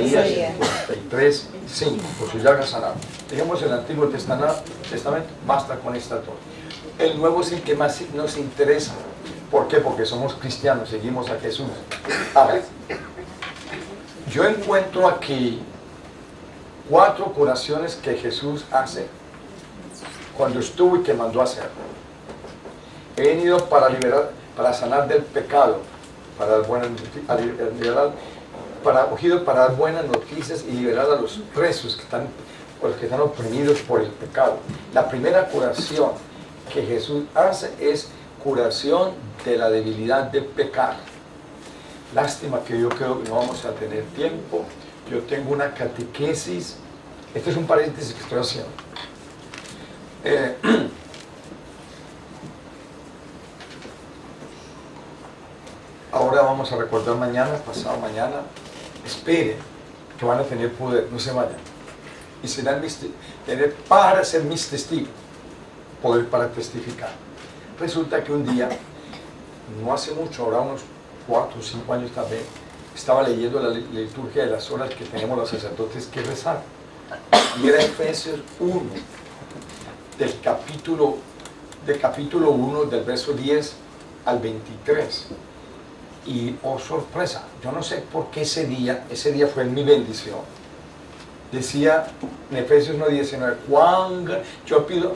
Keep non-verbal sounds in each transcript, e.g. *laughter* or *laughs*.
Isaías 53, 5, por si ya haga sanado. Digamos el Antiguo Testamento, basta con esta torre. El Nuevo es el que más nos interesa. ¿Por qué? Porque somos cristianos, seguimos a Jesús. A ver, yo encuentro aquí cuatro curaciones que Jesús hace cuando estuvo y que mandó hacer. He venido para liberar, para sanar del pecado, para buenas liberar, para, para dar buenas noticias y liberar a los presos que están, los que están oprimidos por el pecado. La primera curación que Jesús hace es curación de la debilidad de pecar. Lástima que yo creo que no vamos a tener tiempo. Yo tengo una catequesis. Este es un paréntesis que estoy haciendo. Eh, *clears throat* ahora vamos a recordar mañana, pasado mañana. Esperen que van a tener poder, no se vayan. Y serán tener para ser mis testigos, poder para testificar. Resulta que un día, no hace mucho, ahora unos cuatro o cinco años también, estaba leyendo la liturgia de las horas que tenemos los sacerdotes que rezar. Y era Efesios 1, del capítulo, del capítulo 1, del verso 10 al 23. Y, oh sorpresa, yo no sé por qué ese día, ese día fue mi bendición. Decía en Efesios 1, 19, Juan, yo pido,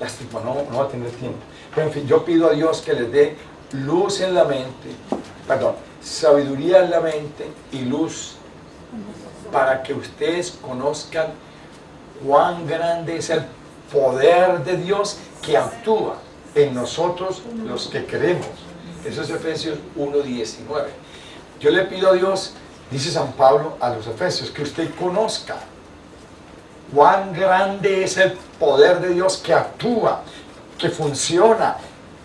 lástima, no, no va a tener tiempo. Pero en fin, yo pido a Dios que les dé luz en la mente, perdón, sabiduría en la mente y luz para que ustedes conozcan cuán grande es el poder de Dios que actúa en nosotros los que creemos. Eso es Efesios 1.19. Yo le pido a Dios, dice San Pablo a los Efesios, que usted conozca cuán grande es el poder de Dios que actúa, que funciona,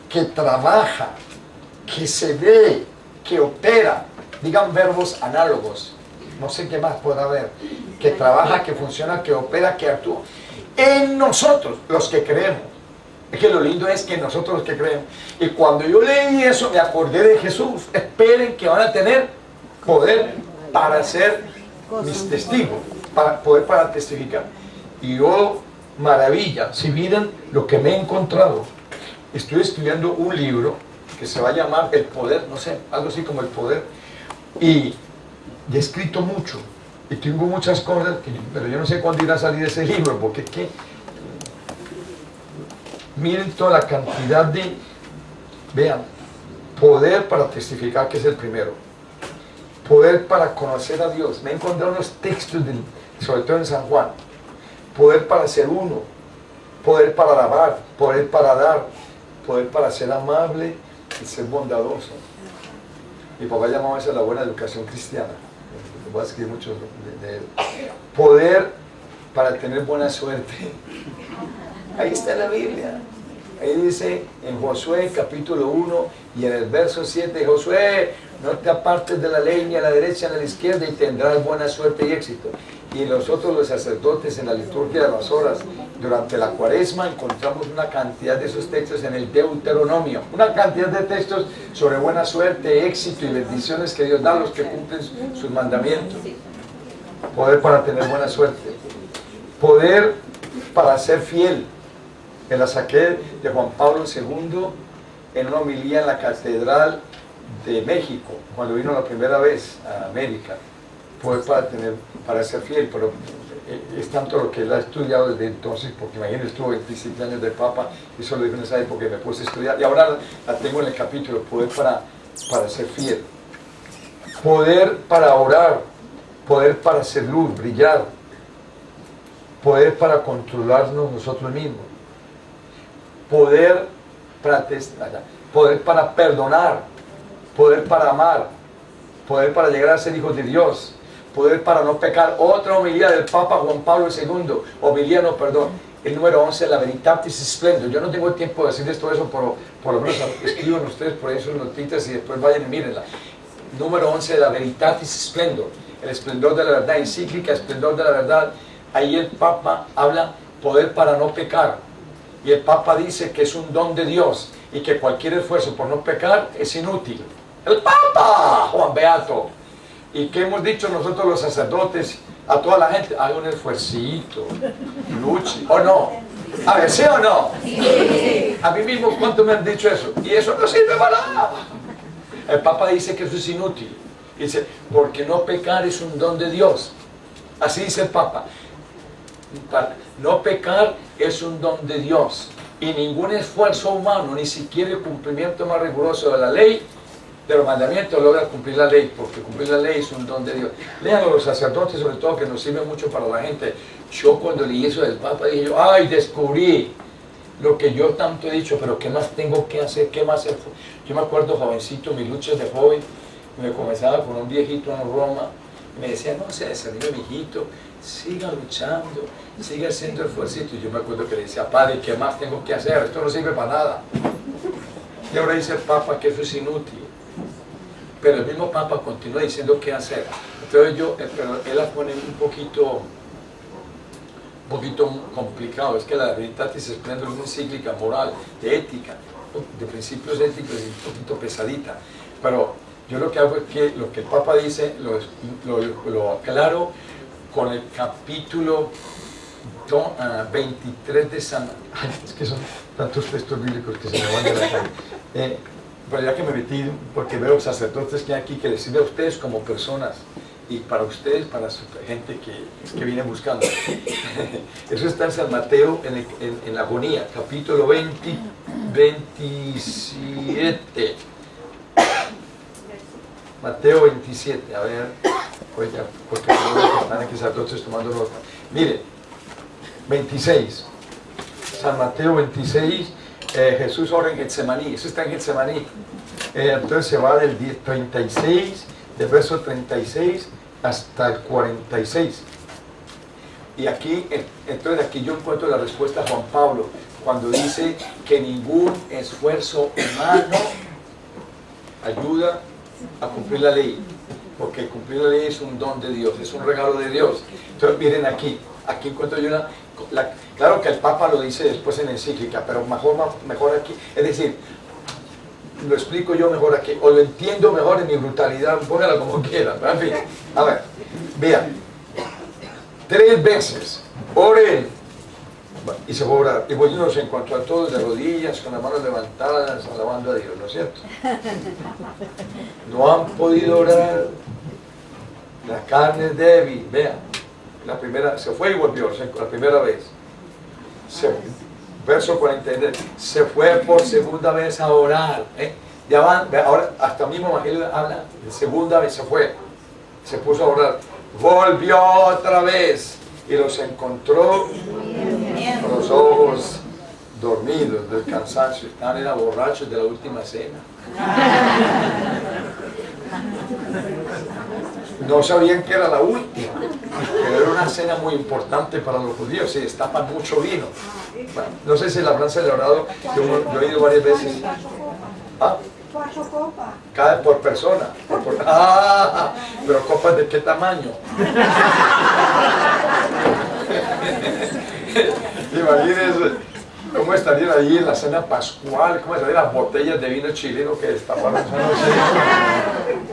que trabaja, que se ve, que opera. Digan verbos análogos. No sé qué más pueda haber. Que trabaja, que funciona, que opera, que actúa. En nosotros, los que creemos. Es que lo lindo es que nosotros que creemos. Y cuando yo leí eso, me acordé de Jesús. Esperen que van a tener poder para ser mis testigos. Para poder para testificar. Y yo, maravilla, si miran lo que me he encontrado. Estoy estudiando un libro que se va a llamar El Poder, no sé, algo así como El Poder. Y he escrito mucho. Y tengo muchas cosas, pero yo no sé cuándo irá a salir ese libro, porque que miren toda la cantidad de, vean, poder para testificar que es el primero, poder para conocer a Dios, me he encontrado unos textos, sobre todo en San Juan, poder para ser uno, poder para alabar, poder para dar, poder para ser amable y ser bondadoso. Mi papá llamaba eso la buena educación cristiana. Voy a escribir mucho de, él. Poder para tener buena suerte. Ahí está la Biblia. Ahí dice en Josué capítulo 1 y en el verso 7, Josué, no te apartes de la ley ni a la derecha ni a la izquierda y tendrás buena suerte y éxito. Y nosotros los sacerdotes en la liturgia de las horas, durante la cuaresma, encontramos una cantidad de esos textos en el Deuteronomio. Una cantidad de textos sobre buena suerte, éxito y bendiciones que Dios da a los que cumplen sus mandamientos. Poder para tener buena suerte. Poder para ser fiel. Me la saqué de Juan Pablo II en una homilía en la Catedral de México, cuando vino la primera vez a América. Poder para, tener, para ser fiel, pero eh, es tanto lo que él ha estudiado desde entonces, porque imagínense, estuvo 27 años de Papa, y eso lo dijo en esa época, me puse a estudiar, y ahora la tengo en el capítulo, poder para, para ser fiel, poder para orar, poder para ser luz, brillar, poder para controlarnos nosotros mismos, poder para, poder para perdonar, poder para amar, poder para llegar a ser hijos de Dios, poder para no pecar. Otra homilía del Papa Juan Pablo II, homilía no, perdón, el número 11, la Veritatis Splendor. Yo no tengo tiempo de decirles todo eso, pero por lo menos escriban ustedes por ahí sus notitas y después vayan y mírenla. Número 11, la Veritatis Splendor, el esplendor de la verdad, encíclica, esplendor de la verdad. Ahí el Papa habla poder para no pecar. Y el Papa dice que es un don de Dios y que cualquier esfuerzo por no pecar es inútil. El Papa, Juan Beato, ¿Y qué hemos dicho nosotros los sacerdotes a toda la gente? Haga un esfuercito, luche, ¿o no? A ver, ¿sí o no? A mí mismo, ¿cuánto me han dicho eso? Y eso no sirve para nada. El Papa dice que eso es inútil. Dice, porque no pecar es un don de Dios. Así dice el Papa. No pecar es un don de Dios. Y ningún esfuerzo humano, ni siquiera el cumplimiento más riguroso de la ley, de los mandamientos, logra cumplir la ley, porque cumplir la ley es un don de Dios. Lean los sacerdotes, sobre todo, que nos sirven mucho para la gente. Yo cuando leí eso del Papa, dije yo, ay, descubrí lo que yo tanto he dicho, pero ¿qué más tengo que hacer? ¿Qué más? Yo me acuerdo, jovencito, mis luchas de joven, me comenzaba con un viejito en Roma, me decía, no se desanime, mijito, siga luchando, siga haciendo esfuerzo. Y yo me acuerdo que le decía, padre, ¿qué más tengo que hacer? Esto no sirve para nada. Y ahora dice el Papa que eso es inútil. Pero el mismo Papa continúa diciendo qué hacer. Entonces yo, eh, pero él la pone un poquito un poquito complicado, es que la Veritatis es una encíclica moral, de ética, de principios éticos y un poquito pesadita, pero yo lo que hago es que lo que el Papa dice lo, lo, aclaro con el capítulo 23 ah, de San... Ay, es que son tantos textos bíblicos que se me van de la cara. *laughs* Eh, pero ya que me metí, porque veo sacerdotes que hay aquí que les sirve a ustedes como personas, y para ustedes, para su gente que, que viene buscando. *laughs* Eso está en San Mateo, en, en, la agonía, capítulo 20, 27. Mateo 27, a ver, pues porque están aquí sacerdotes tomando nota. Mire, 26, San Mateo 26, eh, Jesús ora en Getsemaní, eso está en Getsemaní. Eh, entonces se va del 36 del verso 36 hasta el 46. Y aquí, entonces aquí yo encuentro la respuesta a Juan Pablo, cuando dice que ningún esfuerzo humano ayuda a cumplir la ley, porque cumplir la ley es un don de Dios, es un regalo de Dios. Entonces miren aquí, aquí encuentro yo una, claro que el Papa lo dice después en encíclica, pero mejor, mejor aquí, es decir, lo explico yo mejor aquí, o lo entiendo mejor en mi brutalidad, póngala como quiera, en fin, a ver, vean, tres veces, oren, y se va a orar, y voy nos encontró a todos de rodillas, con las manos levantadas, alabando a Dios, ¿no es cierto? *laughs* No han podido orar, la carne es débil, vean, la primera, se fue y volvió, la primera vez, se, verso 43, se fue por segunda vez a orar. ¿eh? Ya van, ahora hasta mismo Evangelio habla, segunda vez se fue, se puso a orar. Volvió otra vez y los encontró con los ojos dormidos del cansancio. Están era borrachos de la última cena. No sabían que era la última, pero era una cena muy importante para los judíos, se destapan mucho vino. no sé si la habrán celebrado, yo, he ido varias veces. ¿Ah? Copas. Cada por persona. *laughs* ah, pero copas de qué tamaño. *laughs* Imagínense cómo estarían ahí en la cena pascual, cómo estarían las botellas de vino chileno que destaparon *laughs*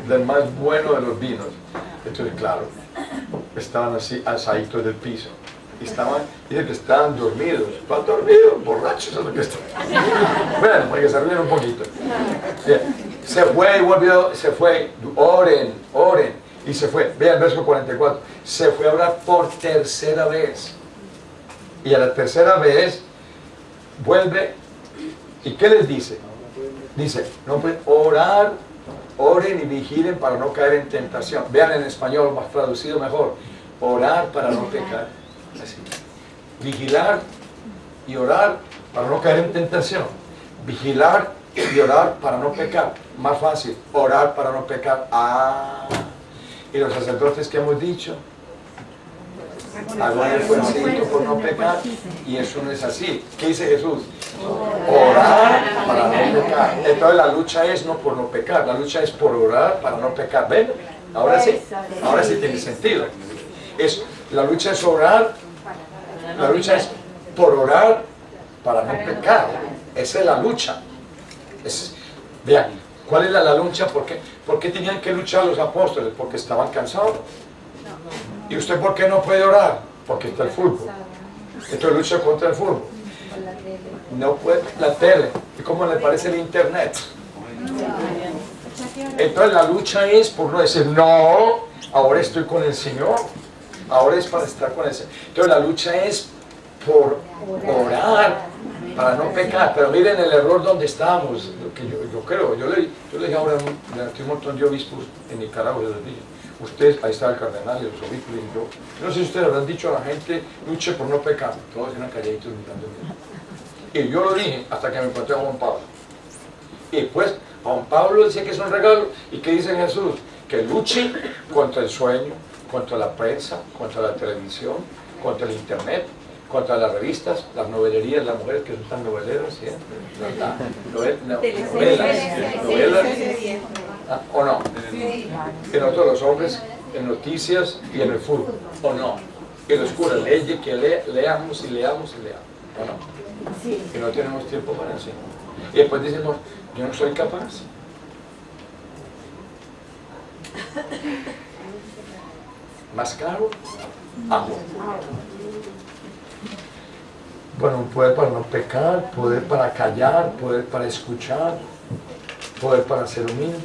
del más bueno de los vinos. Entonces, claro, estaban así alzaditos del piso. Y estaban, dicen que estaban dormidos. ¿Están dormidos? Borrachos es lo que. Bueno, se rieron un poquito. Se fue y volvió, se fue. Oren, oren. Y se fue. Vean el verso 44. Se fue a orar por tercera vez. Y a la tercera vez vuelve. ¿Y qué les dice? Dice, no pueden orar Oren y vigilen para no caer en tentación. Vean en español, más traducido mejor. Orar para no pecar. Vigilar y orar para no caer en tentación. Vigilar y orar para no pecar. Más fácil, orar para no pecar. Ah, y los sacerdotes que hemos dicho, hagan esfuerzo por no pecar y eso no es así. ¿Qué dice Jesús? Orar para no pecar. Entonces la lucha es no por no pecar, la lucha es por orar para no pecar. ¿Ven? Ahora sí, ahora sí tiene sentido. Es, la lucha es orar, la lucha es por orar para no pecar. Esa es la lucha. Vean, ¿cuál es la, lucha? Porque ¿Por qué tenían que luchar los apóstoles? Porque estaban cansados. ¿Y usted por qué no puede orar? Porque está el fútbol. Entonces lucha contra el fútbol. No puede, la tele. ¿Y cómo le parece el internet? Entonces la lucha es por no decir, no, ahora estoy con el Señor. Ahora es para estar con el Señor. Entonces la lucha es por orar, para no pecar. Pero miren el error donde estamos, lo que yo, creo. Yo le, yo le dije ahora a un montón de obispos en Nicaragua, les dije, ustedes, ahí está el cardenal y los obispos, y yo, no sé si ustedes habrán dicho a la gente, luche por no pecar. Todos eran calladitos mirando. Y yo lo dije hasta que me encontré a Juan Pablo. Y pues Juan Pablo decía que es un regalo. ¿Y qué dice Jesús? Que luche contra el sueño, contra la prensa, contra la televisión, contra el internet, contra las revistas, las novelerías, las mujeres que son tan noveleras, ¿sí? novelas, novelas, ah, ¿o no? Y nosotros los hombres en noticias y en el fútbol, ¿o no? Y los curas, leyes que leamos y leamos y leamos, ¿o no? Y no tenemos tiempo para eso. Y después decimos, yo no soy capaz. Más caro, agua. Bueno, poder para no pecar, poder para callar, poder para escuchar, poder para ser humilde.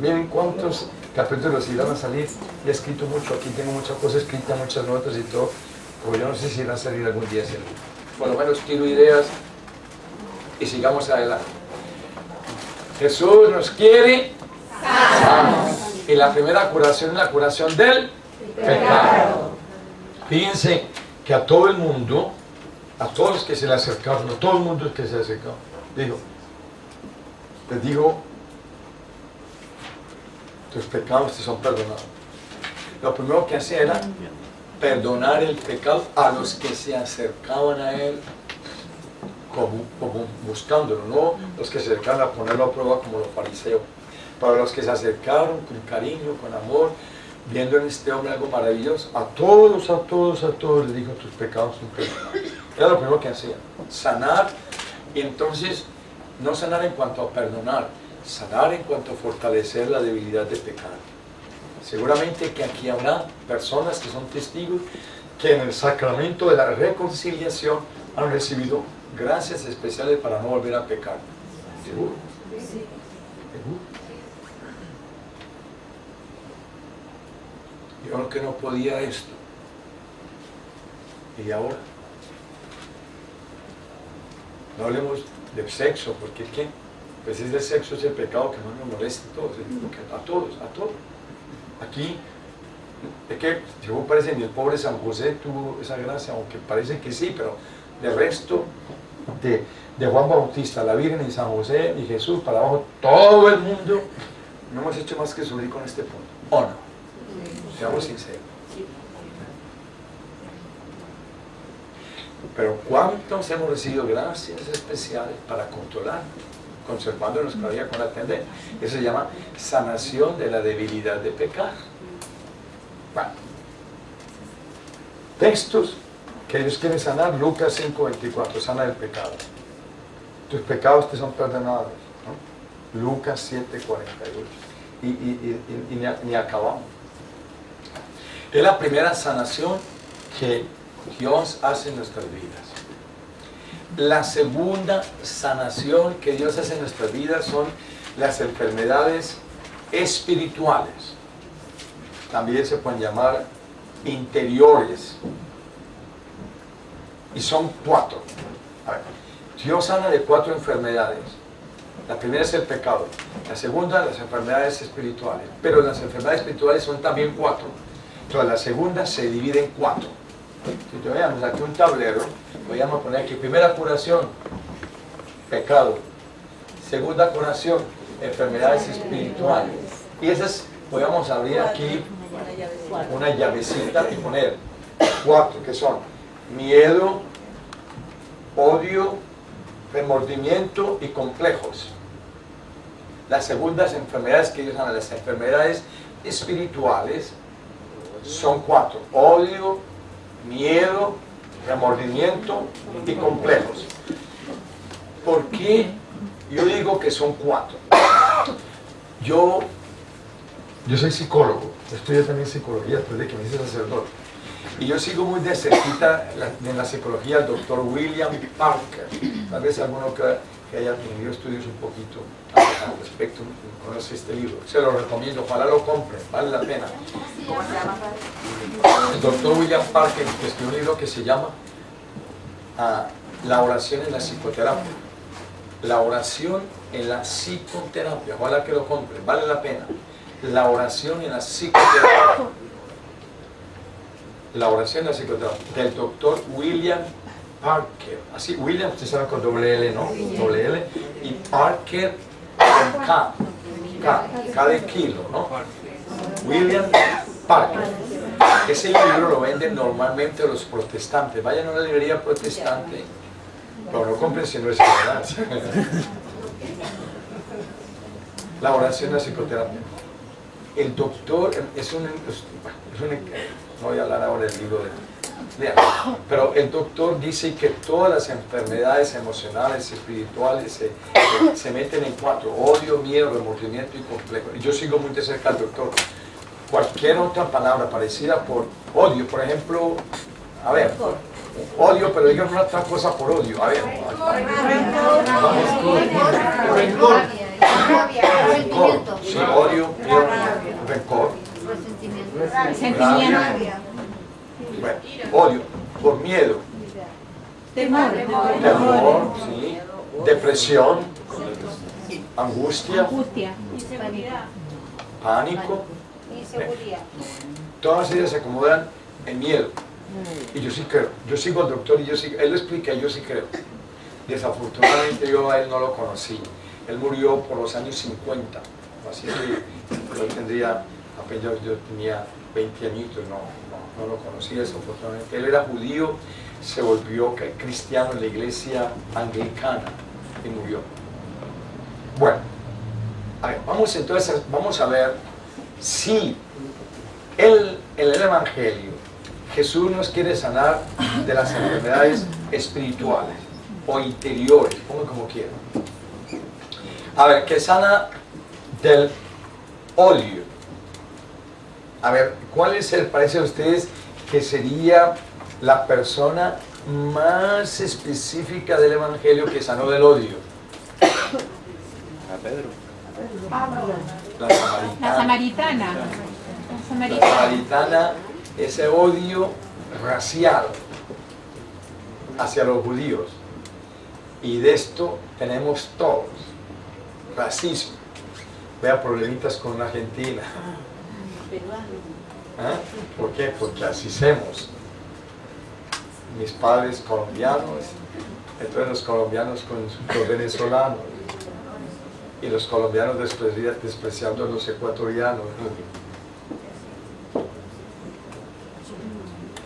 Miren cuántos capítulos irán a salir. He escrito mucho, aquí tengo muchas cosas escritas, muchas notas y todo. Pero yo no sé si irán a salir algún día. Por lo menos tiro ideas y sigamos adelante. Jesús nos quiere Y la primera curación es la curación del pecado. Fíjense que a todo el mundo, a todos los que se le acercaron, a todo el mundo que se acercó, digo, les digo, tus pecados te son perdonados. Lo primero que hacía era perdonar el pecado a los que se acercaban a él como, buscándolo, no los que se acercaron a ponerlo a prueba como los fariseos, para los que se acercaron con cariño, con amor, viendo en este hombre algo maravilloso, a todos, a todos, a todos le dijo tus pecados son perdonados. Lo primero que hacía, sanar, y entonces no sanar en cuanto a perdonar, sanar en cuanto a fortalecer la debilidad de pecado. Seguramente que aquí habrá personas que son testigos que en el sacramento de la reconciliación han recibido gracias especiales para no volver a pecar. ¿Seguro? Yo que no podía esto. ¿Y ahora? No hablemos de sexo, porque ¿qué? Pues es el sexo es el pecado que más nos molesta a todos, a todos, a todos. Aquí, es que según parece ni el pobre San José tuvo esa gracia, aunque parece que sí, pero de resto de, Juan Bautista, la Virgen y San José y Jesús para abajo, todo el mundo, no hemos hecho más que subir con este punto. ¿O no? Seamos sinceros. Pero ¿cuántos hemos recibido gracias especiales para controlar, conservando nuestra vida con la tendencia? Eso se llama sanación de la debilidad de pecar. Bueno. Textos que ellos quieren sanar, Lucas 5.24, sana el pecado. Tus pecados te son perdonados. Lucas 7.48. Y, y, y, ni, acabamos. Es la primera sanación que Dios hace en nuestras vidas. La segunda sanación que Dios hace en nuestras vidas son las enfermedades espirituales. También se pueden llamar interiores y son cuatro. Dios sana de cuatro enfermedades. La primera es el pecado, la segunda las enfermedades espirituales, pero las enfermedades espirituales son también cuatro. Entonces la segunda se divide en cuatro. Si veamos aquí un tablero, a poner aquí primera curación, pecado. Segunda curación, enfermedades espirituales. Y esas, podemos abrir aquí una llavecita y poner cuatro, que son miedo, odio, remordimiento y complejos. Las segundas enfermedades que ellos llaman las enfermedades espirituales son cuatro. Odio, miedo, remordimiento y complejos. ¿Por qué yo digo que son cuatro? yo, yo soy psicólogo, estudio también psicología después de que me hice sacerdote. Y yo sigo muy de cerquita en la psicología al doctor William Parker. Tal vez alguno que, haya tenido estudios un poquito al respecto conoce este libro. Se lo recomiendo, ojalá lo compren, vale la pena. El doctor William Parker escribió un libro que se llama ah, La oración en la psicoterapia. La oración en la psicoterapia, ojalá que lo compren, vale la pena. La oración en la psicoterapia la oración de la psicoterapia del doctor William Parker. Así, William, ustedes saben con doble L, ¿no? Doble L. Y Parker con K. K, K de kilo, ¿no? William Parker. Ese libro lo venden normalmente los protestantes. Vayan a una librería protestante, pero no compren si no es verdad. *laughs* La oración de la psicoterapia. El doctor es un, es un no voy a hablar ahora del libro de... Pero el doctor dice que todas las enfermedades emocionales, espirituales, se, se meten en cuatro. Odio, miedo, remordimiento y complejo. Y yo sigo muy de cerca al doctor. Cualquier otra palabra parecida por odio, por ejemplo, a ver, odio, pero digan una otra cosa por odio. A ver. Rencor. Sí, odio, miedo, rencor Sentimiento. Bueno, odio, por miedo. Temor. Temor, sí. Depresión. Angustia. Angustia. Pánico. Todas ellas se acomodan en miedo. Y yo sí creo. Yo sigo al doctor y yo sí, él lo explica, yo sí creo. Desafortunadamente yo a él no lo conocí. Él murió por los años 50. Así que yo tendría apenas yo tenía 20 añitos, no, no, lo conocía desafortunadamente. Él era judío, se volvió cristiano en la iglesia anglicana y murió. Bueno, vamos entonces, vamos a ver si en el Evangelio Jesús nos quiere sanar de las enfermedades espirituales o interiores, como como quieran. A ver, que sana del óleo a ver, ¿cuál es el, parece a ustedes que sería la persona más específica del Evangelio que sanó del odio? A Pedro. La samaritana. La samaritana. La samaritana, ese odio racial hacia los judíos. Y de esto tenemos todos. Racismo. Vea problemitas con la Argentina ¿Eh? ¿Por qué? Porque así hacemos. Mis padres colombianos, entonces los colombianos con los venezolanos y los colombianos despreciando a los ecuatorianos.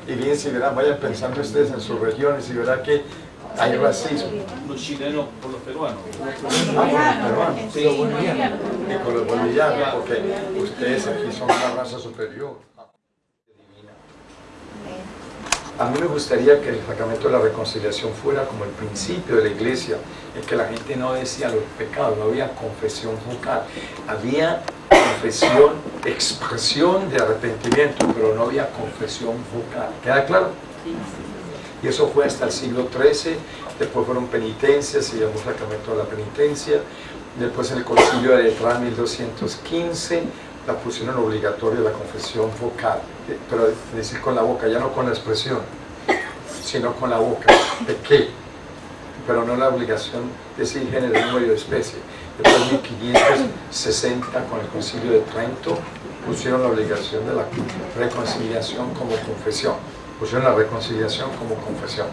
Y bien, si verán, vayan pensando ustedes en sus regiones y verán que hay racismo. Los chilenos por los peruanos. Ah, los peruanos. Sí, los bolivianos. Y con los bolivianos, porque ustedes aquí son una raza superior. A mí me gustaría que el sacramento de la reconciliación fuera como el principio de la iglesia, en que la gente no decía los pecados, no había confesión vocal, había confesión, expresión de arrepentimiento, pero no había confesión vocal. ¿Queda claro? Y eso fue hasta el siglo XIII, después fueron penitencias, se llamó sacramento de la penitencia, después en el concilio de Letrán 1215 la pusieron obligatoria la confesión vocal, pero decir con la boca, ya no con la expresión, sino con la boca, ¿de qué? Pero no la obligación de decir género, número de especie. Después en 1560 con el concilio de Trento pusieron la obligación de la reconciliación como confesión pusieron la reconciliación como confesión.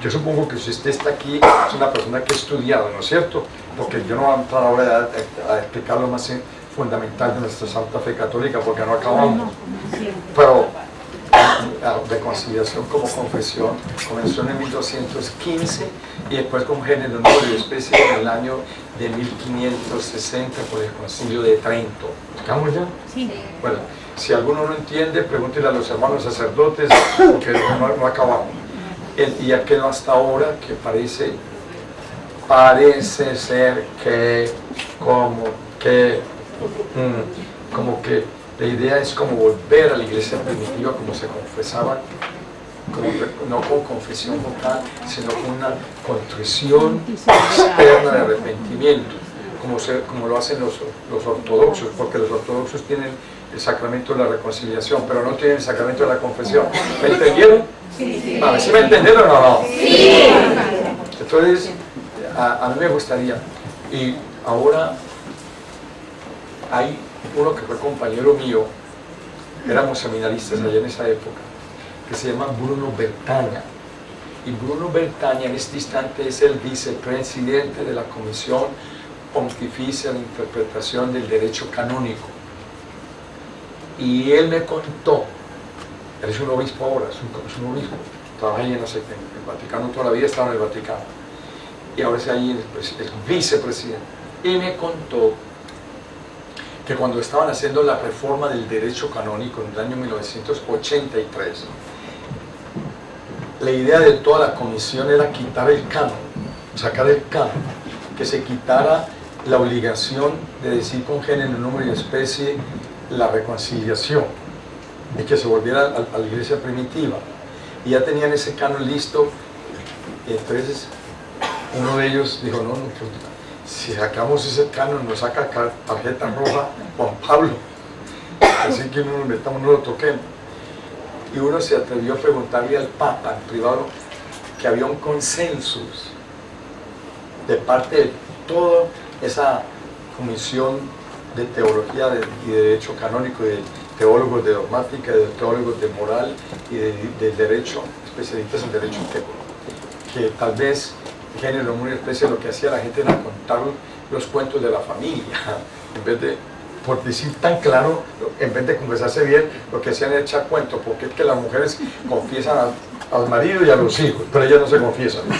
Yo supongo que si usted está aquí es una persona que ha estudiado, ¿no es cierto? Porque yo no voy a entrar ahora a, explicar lo más fundamental de nuestra Santa Fe Católica porque no acabamos. Pero la reconciliación como confesión comenzó en el 1215 y después con género, número y especie en el año de 1560 por el concilio de Trento. ¿Estamos ya? Sí. Bueno, si alguno no entiende, pregúntele a los hermanos sacerdotes, porque no, acabamos. y aquel hasta ahora que parece, parece ser que, como que, mm, como que la idea es como volver a la iglesia primitiva como se confesaba, no con confesión vocal, sino con una contrición externa de arrepentimiento, como, como lo hacen los, los ortodoxos, porque los ortodoxos tienen el sacramento de la reconciliación, pero no tienen el sacramento de la confesión. ¿Me entendieron? Sí. A ver si me entendieron o no. Sí. Entonces, a, a mí me gustaría, y ahora hay uno que fue compañero mío, éramos seminaristas allá en esa época, que se llama Bruno Bertaña. Y Bruno Bertaña en este instante es el vicepresidente de la Comisión Pontificia de Interpretación del Derecho Canónico. Y él me contó, él es un obispo ahora, es un, obispo, trabaja ahí en, el Vaticano toda la vida, estaba en el Vaticano. Y ahora es ahí el, el vicepresidente. Y me contó que cuando estaban haciendo la reforma del derecho canónico en el año 1983, la idea de toda la comisión era quitar el canon, sacar el canon, que se quitara la obligación de decir con género, número y especie la reconciliación y que se volviera a, la iglesia primitiva. Y ya tenían ese canon listo, entonces uno de ellos dijo, no, no, pues, si sacamos ese canon, nos saca tarjeta roja Juan Pablo. Así que no nos metamos, no lo toquemos. Y uno se atrevió a preguntarle al Papa en privado que había un consenso de parte de toda esa comisión de teología y de derecho canónico, de teólogos de dogmática, de teólogos de moral y de, derecho, especialistas en derecho que tal vez género muy especial lo que hacía la gente era contar los cuentos de la familia, *laughs* en vez de, por decir tan claro, en vez de conversarse bien, lo que hacían era echar cuentos, porque es que las mujeres confiesan al, marido y a los hijos, pero ellas no se confiesan. *laughs*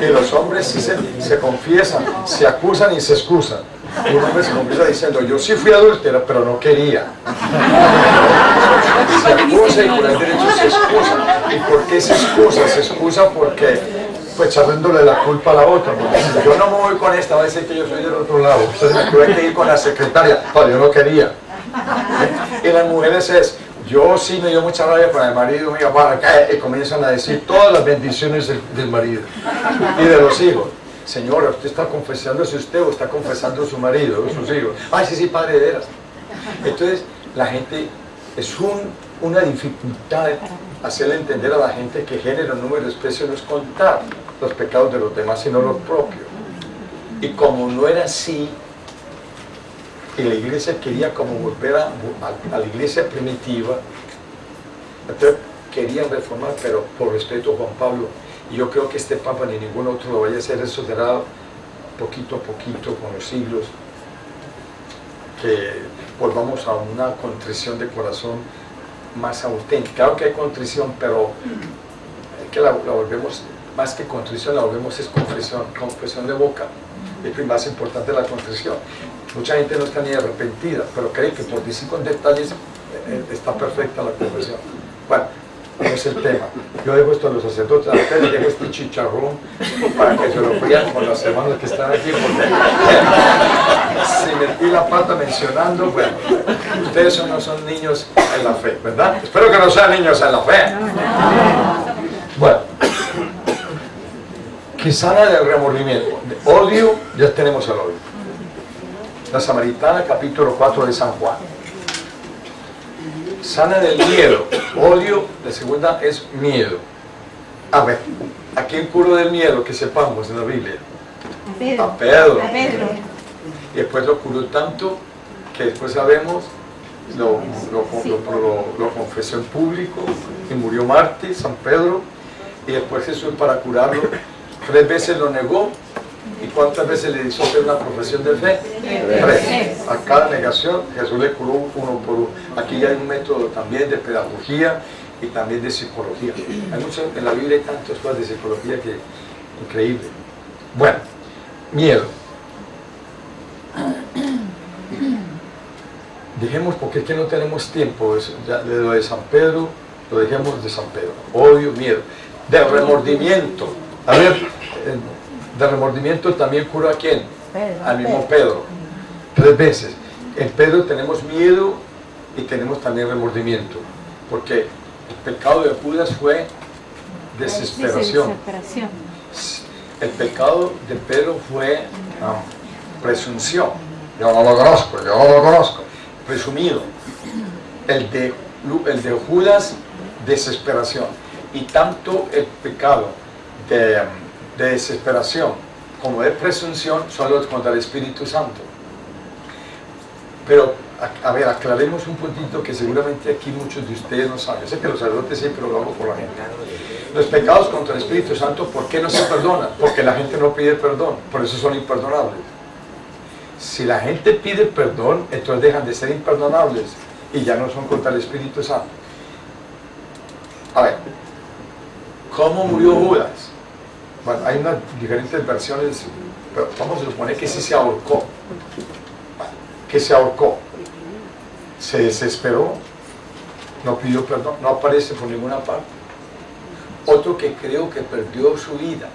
Y los hombres sí se confiesan, se acusan y se excusan. Un hombre se confiesa diciendo, yo sí fui adúltera, pero no quería. Se acusa y por el derecho se excusa. ¿Y por qué se excusa? Se excusa porque pues echándole la culpa a la otra. si yo no me voy con esta, va a decir que yo soy del otro lado. Entonces me tuve que ir con la secretaria, pero yo no quería. Y las mujeres es, yo sí me dio mucha rabia con el marido mío, para que y comienzan a decir todas las bendiciones del, del marido y de los hijos. Señora, usted está confesándose usted o está confesando su marido o sus hijos. Ay, sí, sí, padre de veras. Entonces, la gente, es una dificultad hacerle entender a la gente que género, número, especie no es contar los pecados de los demás, sino los propios. Y como no era así, y la iglesia quería como volver a, a la iglesia primitiva, entonces querían reformar, pero por respeto a Juan Pablo y yo creo que este Papa ni ningún otro lo vaya a hacer, eso será poquito a poquito con los siglos, que volvamos a una contrición de corazón más auténtica. Claro que hay contrición, pero que la, volvemos, más que contrición, la volvemos es confesión, confesión de boca. Es más importante la contrición. Mucha gente no está ni arrepentida, pero cree que por decir con detalles eh, eh, está perfecta la confesión. Bueno, no es el tema. Yo dejo esto a los sacerdotes, a ustedes dejo este chicharrón para que se lo frían con las hermanas que están aquí, porque *laughs* si metí la pata mencionando, bueno, ustedes no son niños en la fe, ¿verdad? Espero que no sean niños en la fe. Bueno, que sana del remordimiento. Odio, ya tenemos el odio. La Samaritana, capítulo 4 de San Juan sana del miedo. Odio, la segunda es miedo. A ver, ¿a quién curó del miedo que sepamos en la Biblia? A Pedro. A Pedro. Y después lo curó tanto que después sabemos, lo, lo, confesó en público y murió Marte, San Pedro. Y después Jesús para curarlo, tres veces lo negó ¿Y cuántas veces le hizo una profesión de fe? Tres. A cada negación Jesús le curó uno por uno. Aquí hay un método también de pedagogía y también de psicología. Hay mucho, en la Biblia hay tantas cosas de psicología que increíble. Bueno, miedo. Dejemos, porque es que no tenemos tiempo, ya, de lo de San Pedro, lo dejemos de San Pedro. Odio, miedo. De remordimiento. A ver, de remordimiento también curó a quién? Al mismo Pedro. tres veces. En Pedro tenemos miedo y tenemos también remordimiento, porque el pecado de Judas fue desesperación. El pecado de Pedro fue presunción. Yo no lo conozco, yo no lo conozco. Presumido. El de, el de Judas, desesperación. Y tanto el pecado de, de desesperación como de presunción son los contra el Espíritu Santo. Pero, a, ver, aclaremos un puntito que seguramente aquí muchos de ustedes no saben. Yo sé que los sacerdotes siempre por la gente. Los pecados contra el Espíritu Santo, ¿por qué no se perdonan? Porque la gente no pide perdón, por eso son imperdonables. Si la gente pide perdón, entonces dejan de ser imperdonables y ya no son contra el Espíritu Santo. A ver, ¿cómo murió Judas? Bueno, hay unas diferentes versiones, pero vamos a suponer que sí se ahorcó. Que se ahorcó. Se desesperó, no pidió perdón, no aparece por ninguna parte. Otro que creo que perdió su vida.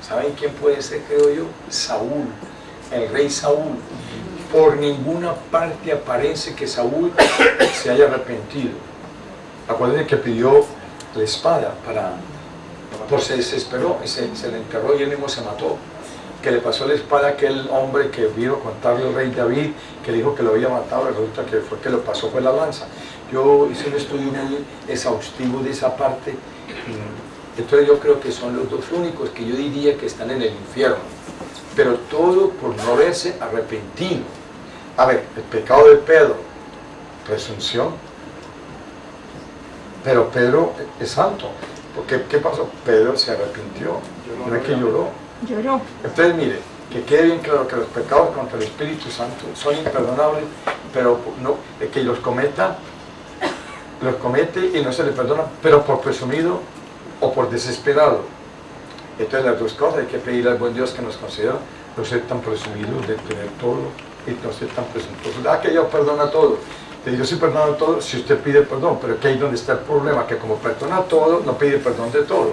¿Saben quién puede ser, creo yo? Saúl, el rey Saúl. Por ninguna parte aparece que Saúl se haya arrepentido. Acuérdense que pidió la espada para... Pues se desesperó se, le enterró y él mismo se mató. Que le pasó la espada a aquel hombre que vino contarle al rey David, que le dijo que lo había matado, resulta que fue que lo pasó fue la lanza. Yo hice un estudio muy exhaustivo de esa parte entonces yo creo que son los dos únicos que yo diría que están en el infierno. Pero todo por no haberse arrepentido. A ver, el pecado de Pedro, presunción. Pero Pedro es santo. Porque, ¿qué pasó? Pedro se arrepintió. ¿No es que lloró? Lloró. Entonces, mire, que quede bien claro que los pecados contra el Espíritu Santo son imperdonables, pero no, que los cometa los comete y no se le perdona, pero por presumido o por desesperado. Entonces las dos cosas, hay que pedir al buen Dios que nos conceda no ser tan presumidos de tener todo y no ser tan presuntuosos. Ah, que Dios perdona todo. Yo sí perdono todo si usted pide perdón, pero que ahí donde está el problema, que como perdona todo, no pide perdón de todo.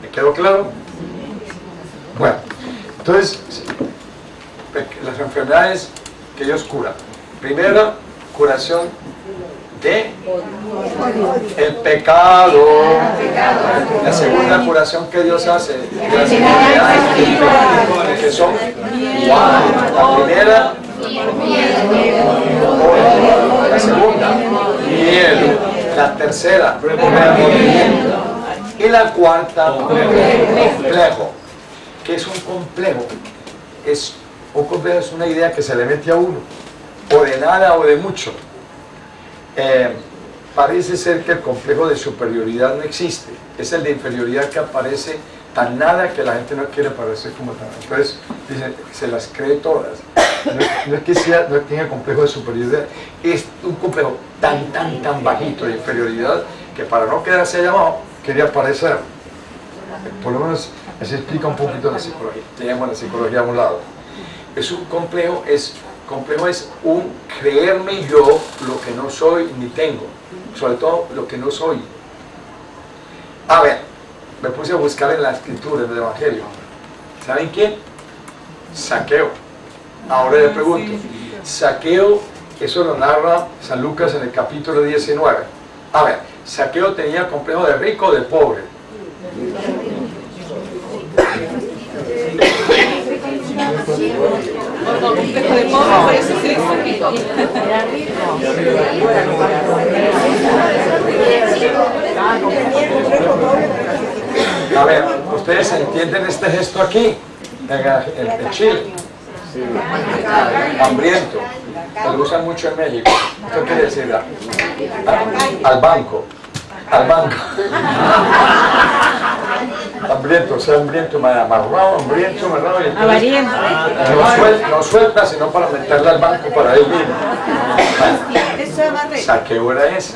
¿Me quedó claro? Bueno, entonces, las enfermedades que Dios cura. Primera, curación de el pecado. La segunda curación que Dios hace La primera, la segunda. La tercera, Y la cuarta, complejo. que es un complejo? Es, un complejo es una idea que se le mete a uno, o de nada o de mucho eh, parece ser que el complejo de superioridad no existe. Es el de inferioridad que aparece tan nada que la gente no quiere parecer como tan. Entonces, se las cree todas. No, es que sea, no tenga complejo de superioridad, es un complejo tan, tan, tan bajito de inferioridad que para no quedarse llamado, quería aparecer. Por lo menos así explica un poquito la psicología. Tenemos la psicología a un lado. Es un complejo, es complejo es un creerme yo lo que no soy ni tengo, sobre todo lo que no soy. A ver, me puse a buscar en la escritura, en el Evangelio. ¿Saben quién? Saqueo. Ahora le pregunto, Saqueo, eso lo narra San Lucas en el capítulo 19. A ver, Saqueo tenía complejo de rico o de pobre. A ver, ¿ustedes entienden este gesto aquí? En el, Chile. Hambriento. Lo usan mucho en México. ¿Qué quiere decir? Al banco. Al banco hambriento, o sea, hambriento, amarrado, hambriento, amarrado. Y entonces, no, suelta, no suelta, sino para meterle al banco para él mismo. Saqueo era ese.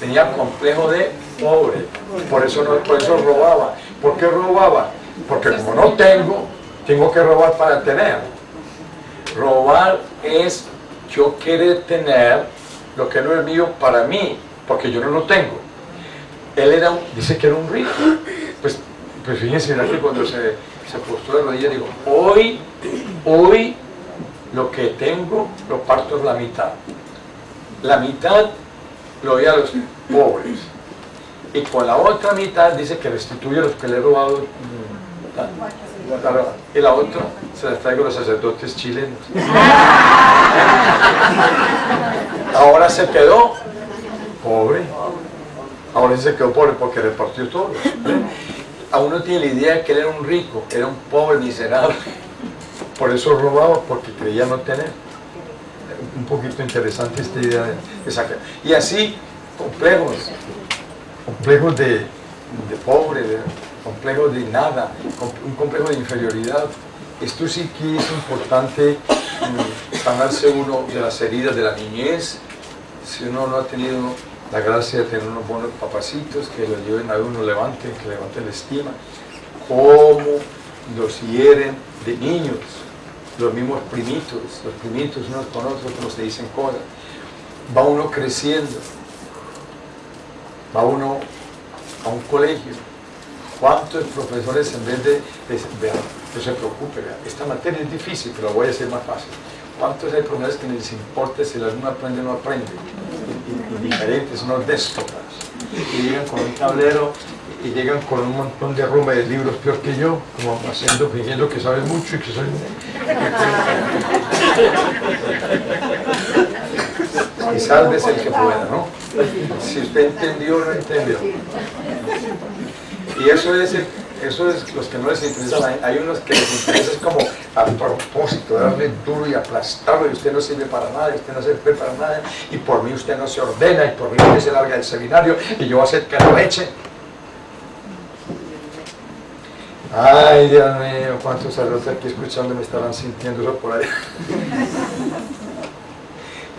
Tenía complejo de pobre. Por eso, no, por eso robaba. ¿Por qué robaba? Porque como no tengo, tengo que robar para tener. Robar es yo querer tener lo que no es mío para mí, porque yo no lo tengo. Él era, dice que era un rico. Pues fíjense que cuando se, se de rodillas, digo, hoy, hoy lo que tengo lo parto la mitad. La mitad lo doy a los pobres. Y con la otra mitad dice que restituye los que le he robado. Y la otra se las traigo a los sacerdotes chilenos. *laughs* Ahora se quedó pobre. Ahora se quedó pobre porque repartió todo. A uno tiene la idea de que él era un rico, era un pobre miserable. Por eso robaba, porque creía no tener. Un poquito interesante esta idea de, sacar. Y así, complejos, complejos de, de pobre, de, complejos de nada, un complejo de inferioridad. Esto sí que es importante mm, sanarse uno de las heridas de la niñez, si uno no ha tenido la gracia de tener unos buenos papacitos que lo lleven a uno, levanten, que levanten la estima, cómo los hieren de niños, los mismos primitos, los primitos unos con otros como se dicen cosas, va uno creciendo, va uno a un colegio, ¿cuántos profesores en vez de, de, no se preocupe, esta materia es difícil, pero lo voy a hacer más fácil, ¿cuántos hay profesores que les importa si el alumno aprende o no aprende? diferentes, unos déspotas, y llegan con un tablero y llegan con un montón de rumba de libros peor que yo, como haciendo, fingiendo que sabes mucho y que soy... y salves el que pueda, ¿no? Si usted entendió o no entendió. Y eso es eso es los que no les interesa, hay unos que les interesa es como a propósito, darle duro y aplastarlo y usted no sirve para nada, y usted no sirve para nada, y por mí usted no se ordena, y por mí usted se larga del seminario, y yo voy a hacer que lo eche. Ay, Dios mío, cuántos saludos aquí escuchando me estarán sintiendo eso por ahí.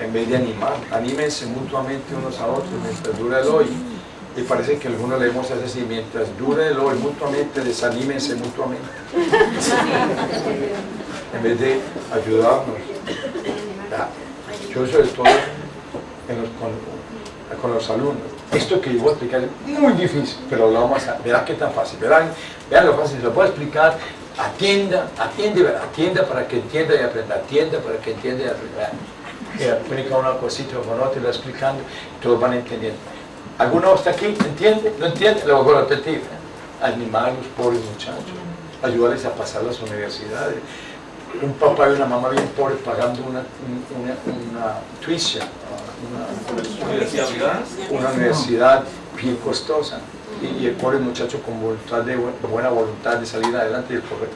En vez de animar, anímense mutuamente unos a otros mientras dura el hoy y parece que algunos leemos así, mientras dure el hoy mutuamente, desanímense mutuamente. *laughs* en vez de ayudarnos. Yo sobre todo con, los alumnos. Esto que yo voy a explicar es muy difícil, pero lo vamos a verán qué tan fácil. Verán, vean lo fácil, lo puedo explicar. Atienda, atiende, atienda para que entienda y aprenda, atienda para que entienda y aprenda. Explica una cosita con otra y lo explicando, todos van entendiendo. ¿Alguno está aquí? ¿Entiende? ¿No entiende? Lo voy a repetir. Animar a los pobres muchachos, ayudarles a pasar las universidades. Un papá y una mamá bien pobres pagando una, una, una tuition, una, universidad, una universidad bien costosa. Y, el pobre muchacho con voluntad de buena voluntad de salir adelante y el pobre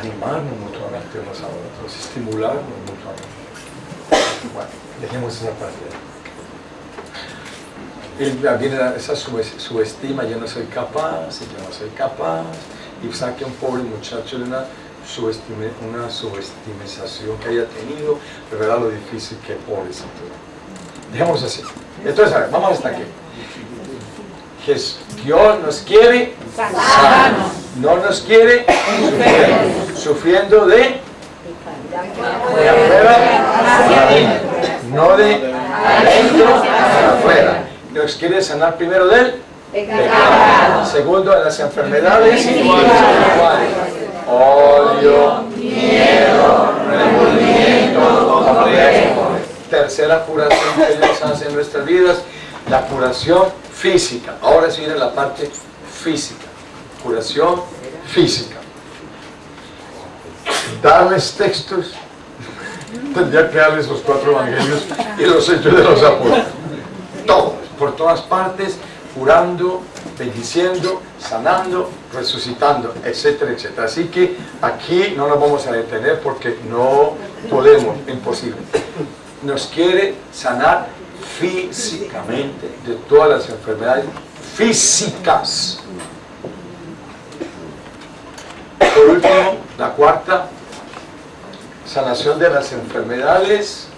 animarnos mutuamente unos a otros, estimularnos mutuamente. Bueno, dejemos esa parte viene esa subestima, yo no soy capaz, yo no soy capaz, y saque a un pobre muchacho de una, subestime, una subestimización que haya tenido, revela lo difícil que es pobrecito. Dejemos así. Entonces, a ver, vamos hasta aquí. Dios nos quiere sanos, no nos quiere sufriendo de, de afuera no de adentro hacia afuera nos quiere sanar primero del. Segundo, de las enfermedades iguales. Odio, miedo, remordimiento. Tercera curación que Dios hace en nuestras vidas, la curación física. Ahora sí viene la parte física. Curación física. Darles textos, tendría que darles los cuatro evangelios y los hechos de los apóstoles. Todo por todas partes, curando, bendiciendo, sanando, resucitando, etcétera, etcétera. Así que aquí no nos vamos a detener porque no podemos, imposible. Nos quiere sanar físicamente de todas las enfermedades físicas. Por último, la cuarta, sanación de las enfermedades,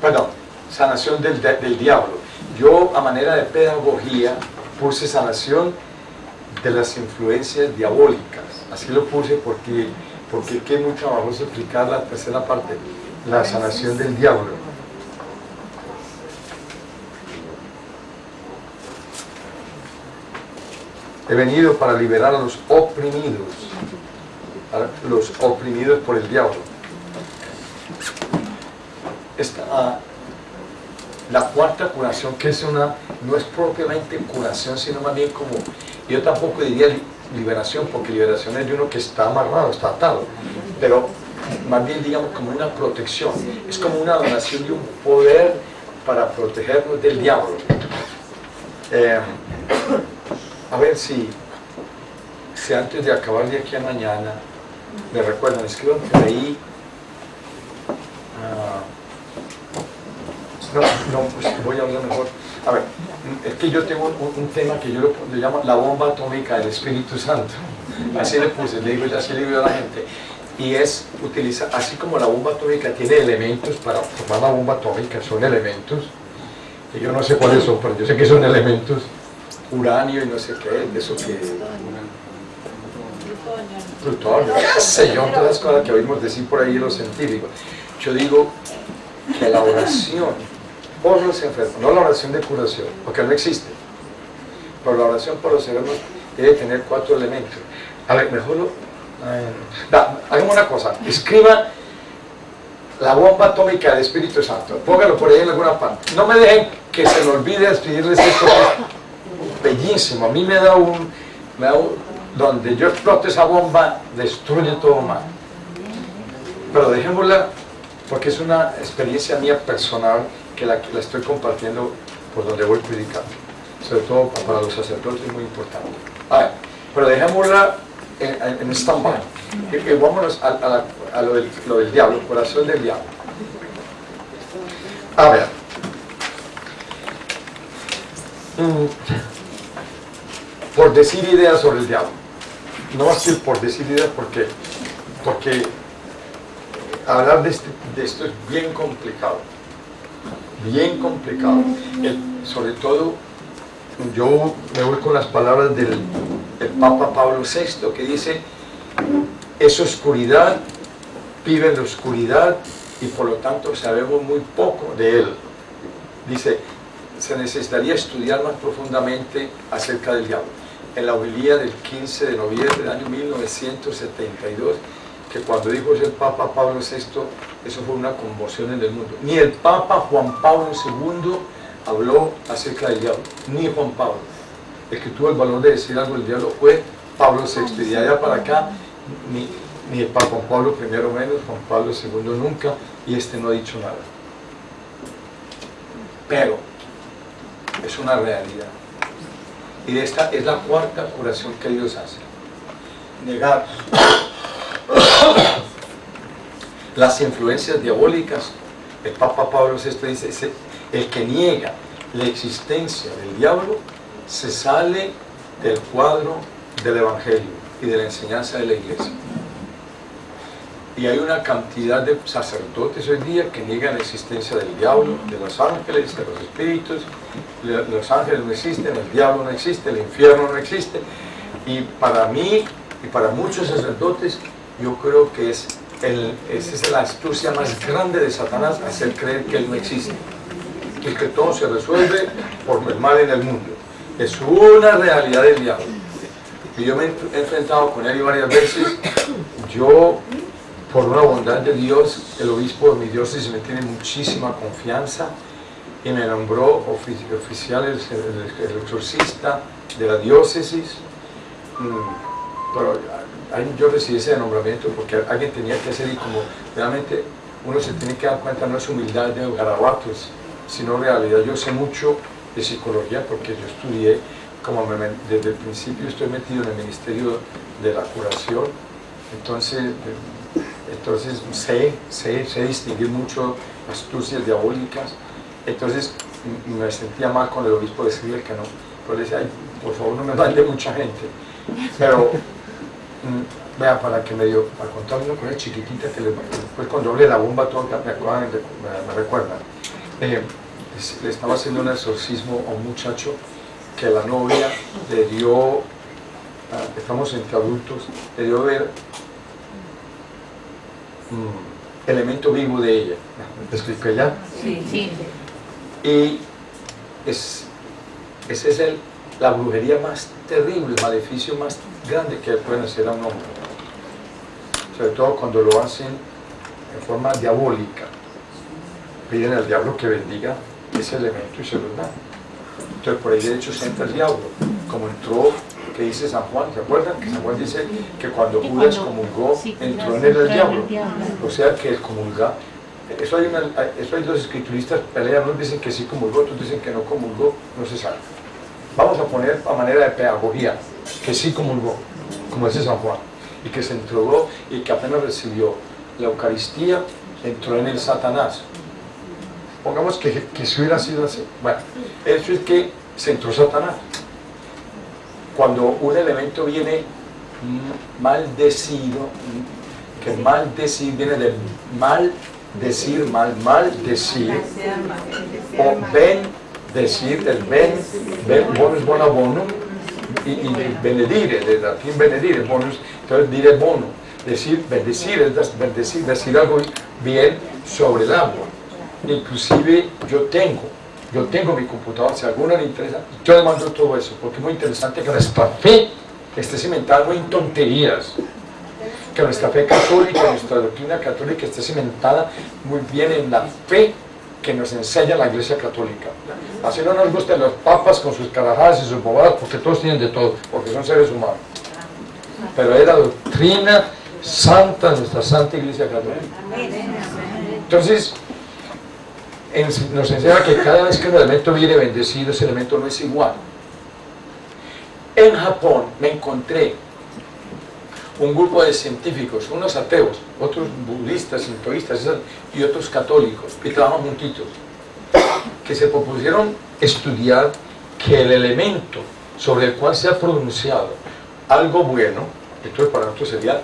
perdón, sanación del, del diablo yo, a manera de pedagogía, puse sanación de las influencias diabólicas. Así lo puse porque, porque que mucho trabajo explicar la tercera parte, la sanación del diablo. He venido para liberar a los oprimidos. Los oprimidos por el diablo. Esta, ah, la cuarta curación, que es una, no es propiamente curación, sino más bien como, yo tampoco diría liberación, porque liberación es de uno que está amarrado, está atado, pero más bien digamos como una protección, es como una donación de un poder para protegernos del diablo. Eh, a ver si, si antes de acabar de aquí a mañana me recuerdan, escriban ahí ah, no, no, pues voy a hablar mejor. A ver, es que yo tengo un, tema que yo lo, llamo la bomba atómica del Espíritu Santo. Así le puse, le digo, así le digo a la gente. Y es utilizar, así como la bomba atómica tiene elementos para formar la bomba atómica, son elementos que yo no sé cuáles son, pero yo sé que son elementos uranio y no sé qué, eso que plutonio, qué sé yo, todas las cosas que oímos decir por ahí los científicos. Yo digo que la oración por los enfermos, no la oración de curación, porque no existe, pero la oración por los enfermos debe tener cuatro elementos. A ver, mejor lo... hagamos una cosa, escriba la bomba atómica del Espíritu Santo, póngalo por ahí en alguna parte. No me dejen que se me olvide escribirles esto, bellísimo, a mí me da un, me da un donde yo exploto esa bomba, destruye todo mal. Pero dejémosla, porque es una experiencia mía personal que la, estoy compartiendo por donde voy predicando. Sobre todo para los sacerdotes es muy importante. pero dejémosla en, en stand-by. Y, vámonos a, a, lo, del, lo, del, diablo, corazón del diablo. A ver. Mm. Por decir ideas sobre el diablo no va a ser por decir porque, porque hablar este, de, esto es bien complicado, bien complicado. sobre todo, yo me voy con las palabras del, Papa Pablo VI que dice, es oscuridad, vive en la oscuridad y por lo tanto sabemos muy poco de él. Dice, se necesitaría estudiar más profundamente acerca del diablo en la homilía del 15 de noviembre del año 1972, que cuando dijo el Papa Pablo VI, eso fue una conmoción en el mundo. Ni el Papa Juan Pablo II habló acerca del diablo, ni Juan Pablo. El que tuvo el valor de decir algo del diablo fue Pablo VI, y de allá para acá, ni, ni el Papa Juan Pablo I menos, Juan Pablo II nunca, y este no ha dicho nada. Pero, es una realidad. Y esta es la cuarta curación que Dios hace. Negar *coughs* las influencias diabólicas. El Papa Pablo VI dice, el que niega la existencia del diablo se sale del cuadro del Evangelio y de la enseñanza de la Iglesia. Y hay una cantidad de sacerdotes hoy día que niegan la existencia del diablo, de los ángeles, de los espíritus. Los ángeles no existen, el diablo no existe, el infierno no existe. Y para mí y para muchos sacerdotes, yo creo que es el, esa es la astucia más grande de Satanás, hacer creer que él no existe. Y que todo se resuelve por el mal en el mundo. Es una realidad del diablo. Y yo me he enfrentado con él varias veces. Yo por una bondad de Dios, el obispo de mi diócesis me tiene muchísima confianza y me nombró oficial, el, exorcista de la diócesis. Mm, pero yo recibí ese nombramiento porque alguien tenía que hacer y como realmente uno se tiene que dar cuenta, no es humildad de garabatos, sino realidad. Yo sé mucho de psicología porque yo estudié, como desde el principio estoy metido en el Ministerio de la Curación, entonces entonces sé, sé, sé distinguir mucho astucias diabólicas, entonces me sentía mal con el obispo de decirle que no, pero le decía, por favor no me mande mucha gente, pero mm, vea, para que me dio, para contar una cosa chiquitita que después cuando hablé de la bomba tonta me, acuerdan, me, recuerdan, eh, le estaba haciendo un exorcismo a un muchacho que la novia le dio, ah, estamos entre adultos, le dio ver Mm, elemento vivo de ella. ¿Te explico ya? Sí, sí. Y es, esa es el, la brujería más terrible, el maleficio más grande que pueden hacer a un hombre. sobre todo cuando lo hacen en forma diabólica. Piden al diablo que bendiga ese elemento y se los da. Entonces por ahí de hecho se entra el diablo, como entró, que dice San Juan, ¿se acuerdan? Que San Juan dice que cuando Judas comulgó, entró en él el diablo. O sea que el comulga, eso hay, una, eso hay dos escrituristas pelean, unos dicen que sí comulgó, otros dicen que no comulgó, no se sabe. Vamos a poner a manera de pedagogía, que sí comulgó, como dice San Juan, y que se entregó y que apenas recibió la Eucaristía, entró en el Satanás. Pongamos que, que si hubiera sido así. Bueno, eso es que se entró Satanás. Cuando un elemento viene maldecido, que maldecir viene de mal decir, mal, mal decir, o ven decir, el ben, ben bonus bona bono, y, y benedire, de latín benedire, bonus, entonces dire bono, decir, bendecir, es bendecir, decir algo bien sobre el agua. Inclusive yo tengo, yo tengo mi computador, si a alguno le interesa, yo le mando todo eso, porque es muy interesante que nuestra fe esté cimentada no en tonterías, que nuestra fe católica, nuestra doctrina católica esté cimentada muy bien en la fe que nos enseña la Iglesia Católica. Así no nos gustan los papas con sus carajadas y sus bobadas, porque todos tienen de todo, porque son seres humanos. Pero es la doctrina santa de nuestra Santa Iglesia Católica. Entonces, nos enseña que cada vez que un elemento viene bendecido, ese elemento no es igual. En Japón me encontré un grupo de científicos, unos ateos, otros budistas, sintoístas y otros católicos, que trabajan juntitos, que se propusieron estudiar que el elemento sobre el cual se ha pronunciado algo bueno, entonces para nosotros sería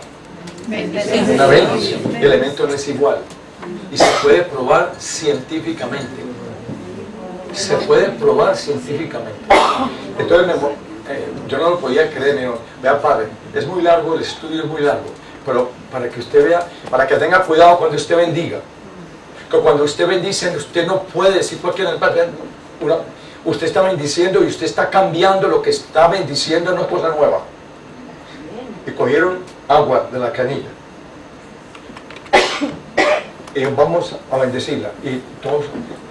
una bendición, el elemento no es igual y se puede probar científicamente se puede probar científicamente entonces eh, yo no lo podía creer, me dijo, vea padre, es muy largo, el estudio es muy largo, pero para que usted vea, para que tenga cuidado cuando usted bendiga, que cuando usted bendice, usted no puede decir cualquier una, usted está bendiciendo y usted está cambiando lo que está bendiciendo, no es cosa nueva. Y cogieron agua de la canilla. Y vamos a bendecirla. Y todos,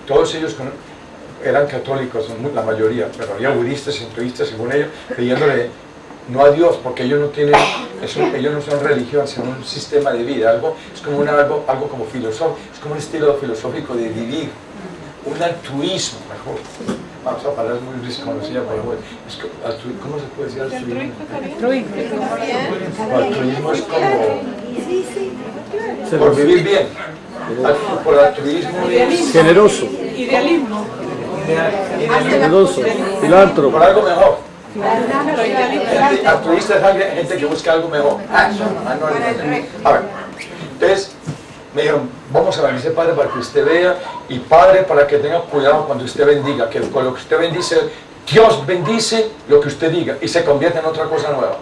todos ellos eran católicos, la mayoría, pero había budistas, hinduistas, según ellos, pidiéndole no a Dios, porque ellos no tienen, ellos no son religión, sino un sistema de vida, algo, es como algo, algo como filosófico, es como un estilo filosófico de vivir, un altruismo, mejor. Vamos a palabras muy desconocidas por es que, ¿Cómo se puede decir altruismo? Altruismo. Altruismo es como... Por vivir bien. Por altruismo es... Generoso. Idealismo. Generoso. Filántropo. Por algo mejor. Gente, altruista es alguien, gente que busca algo mejor. Ah, no, a ver, entonces me dijeron, vamos a bendecir Padre para que usted vea y Padre para que tenga cuidado cuando usted bendiga, que con lo que usted bendice, Dios bendice lo que usted diga y se convierte en otra cosa nueva.